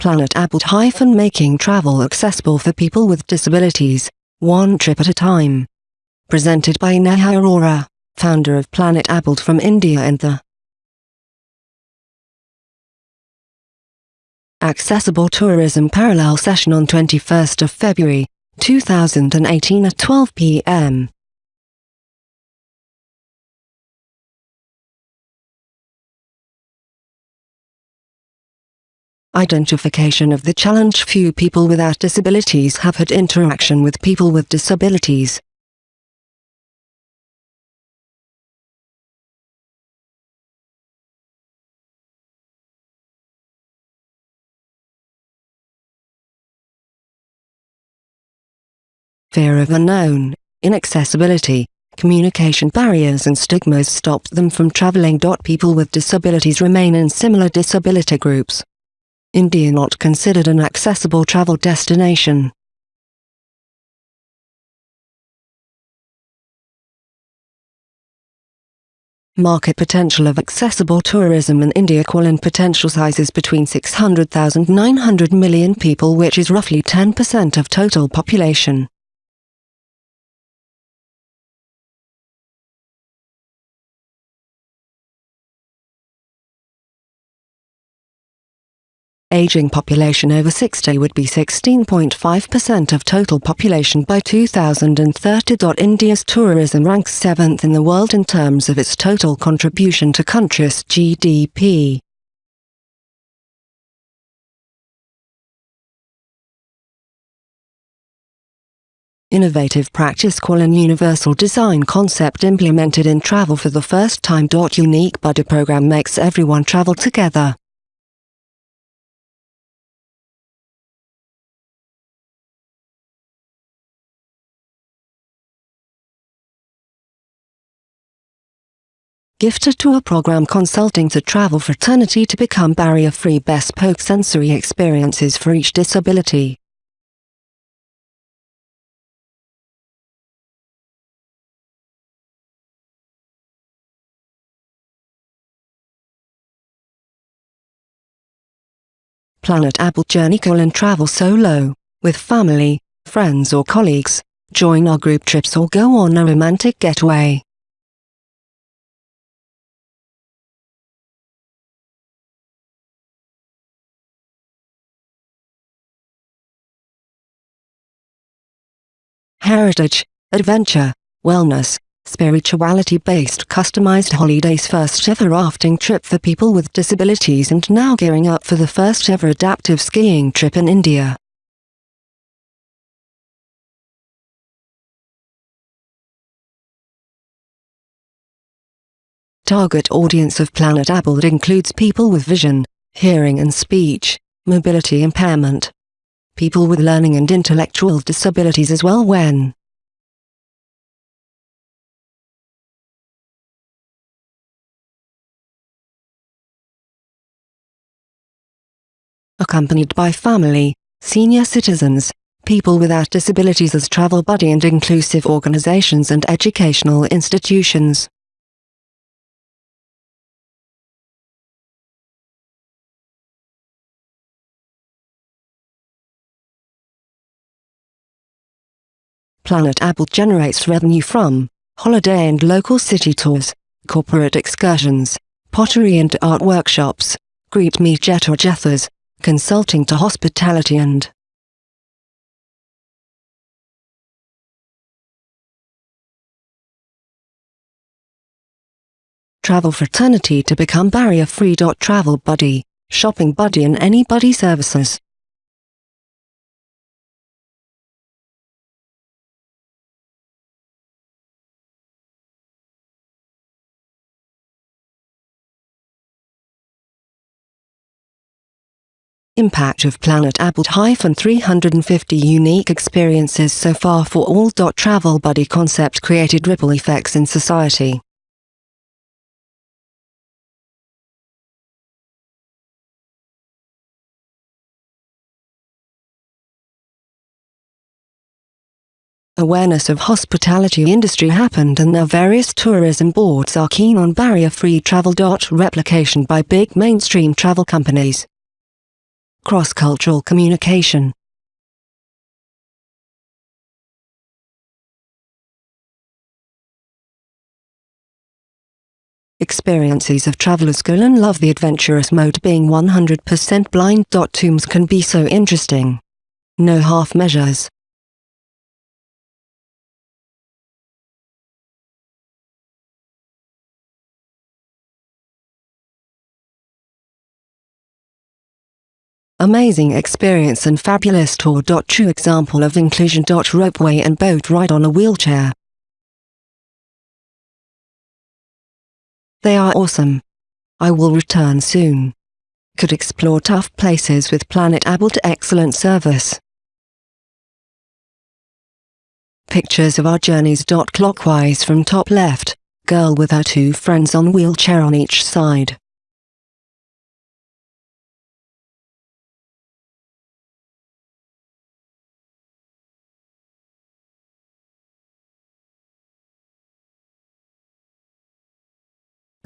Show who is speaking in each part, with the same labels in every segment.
Speaker 1: Planet Abled making travel accessible for people with disabilities, one trip at a time. Presented by Neha Arora, founder of Planet Abled from India and the Accessible Tourism Parallel session on 21st of February, 2018 at 12 p.m. Identification of the challenge Few people without disabilities have had interaction with people with disabilities. Fear of unknown, inaccessibility, communication barriers and stigmas stop them from traveling. People with disabilities remain in similar disability groups. India not considered an accessible travel destination. Market potential of accessible tourism in India in potential sizes between 600,000 900 million people which is roughly 10% of total population. Aging population over 60 would be 16.5% of total population by 2030. India's tourism ranks 7th in the world in terms of its total contribution to country's GDP. Innovative practice call an universal design concept implemented in travel for the first time. Unique Buddy program makes everyone travel together. Gifted Tour Program Consulting to Travel Fraternity to become barrier-free bespoke sensory experiences for each disability. Planet Abled Journey Call and Travel Solo, with family, friends or colleagues, join our group trips or go on a romantic getaway. Heritage, adventure, wellness, spirituality-based customized holidays first ever rafting trip for people with disabilities and now gearing up for the first ever adaptive skiing trip in India. Target audience of Planet Abled includes people with vision, hearing and speech, mobility impairment, people with learning and intellectual disabilities as well when accompanied by family, senior citizens, people without disabilities as travel buddy and inclusive organizations and educational institutions. Planet Abled generates revenue from holiday and local city tours, corporate excursions, pottery and art workshops, Greet Me Jet or Jethers, consulting to hospitality and travel fraternity to become barrier-free. Travel buddy, shopping buddy and any buddy services. Impact of Planet Abled 350 unique experiences so far for all. Travel Buddy concept created ripple effects in society. Awareness of hospitality industry happened and now various tourism boards are keen on barrier-free travel. Replication by big mainstream travel companies. Cross-cultural communication. Experiences of travelers go and love the adventurous mode being 100% blind. Tombs can be so interesting. No half measures. Amazing experience and fabulous tour. True example of inclusion. Ropeway and boat ride on a wheelchair. They are awesome. I will return soon. Could explore tough places with Planet Abled to excellent service. Pictures of our journeys. Clockwise from top left, girl with her two friends on wheelchair on each side.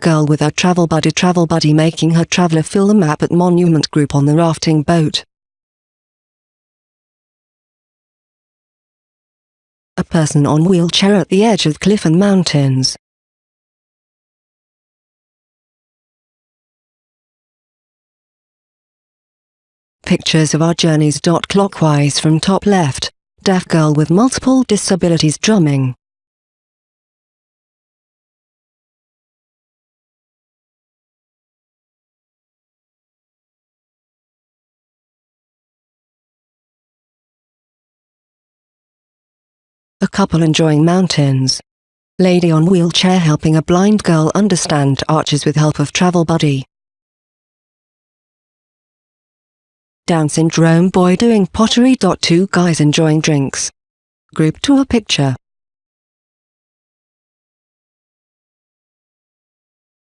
Speaker 1: Girl with her travel buddy travel buddy making her traveler fill the map at Monument Group on the rafting boat. A person on wheelchair at the edge of cliff and mountains. Pictures of our journeys. Dot clockwise from top left, deaf girl with multiple disabilities drumming. Couple enjoying mountains. Lady on wheelchair helping a blind girl understand arches with help of travel buddy. Down syndrome boy doing pottery. Two guys enjoying drinks. Group tour picture.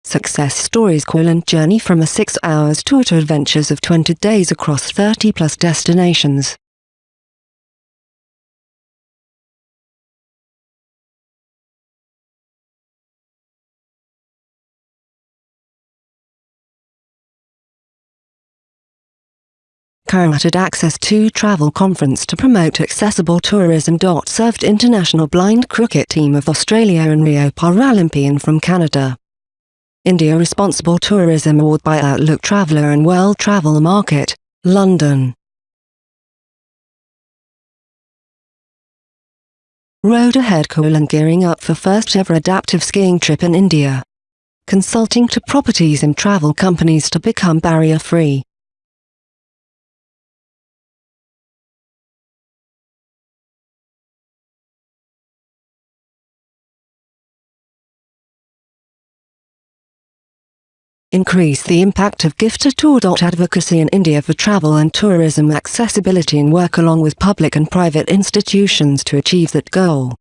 Speaker 1: Success Stories Quillen journey from a 6 hours tour to adventures of 20 days across 30 plus destinations. Current access to travel conference to promote accessible tourism. Served international blind cricket team of Australia and Rio Paralympian from Canada. India Responsible Tourism Award by Outlook Traveller and World Travel Market, London. Road ahead Kolan gearing up for first ever adaptive skiing trip in India. Consulting to properties and travel companies to become barrier free. Increase the impact of Gift Tour. Advocacy in India for travel and tourism accessibility and work along with public and private institutions to achieve that goal.